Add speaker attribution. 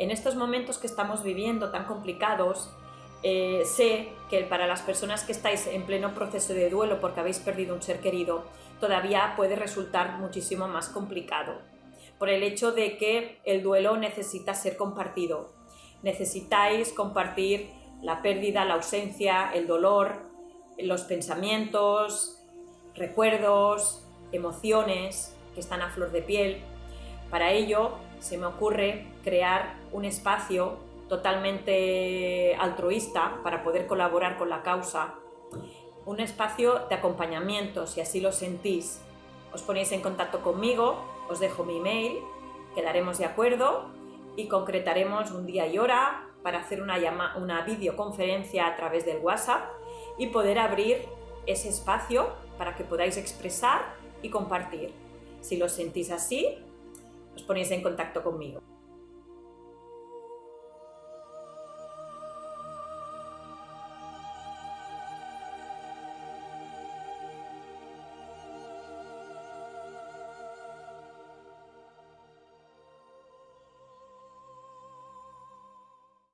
Speaker 1: En estos momentos que estamos viviendo tan complicados, eh, sé que para las personas que estáis en pleno proceso de duelo porque habéis perdido un ser querido, todavía puede resultar muchísimo más complicado, por el hecho de que el duelo necesita ser compartido. Necesitáis compartir la pérdida, la ausencia, el dolor, los pensamientos, recuerdos, emociones que están a flor de piel. Para ello se me ocurre crear un espacio totalmente altruista para poder colaborar con la causa, un espacio de acompañamiento, si así lo sentís. Os ponéis en contacto conmigo, os dejo mi email, quedaremos de acuerdo y concretaremos un día y hora para hacer una, una videoconferencia a través del WhatsApp y poder abrir ese espacio para que podáis expresar y compartir. Si lo sentís así, ponéis en contacto conmigo.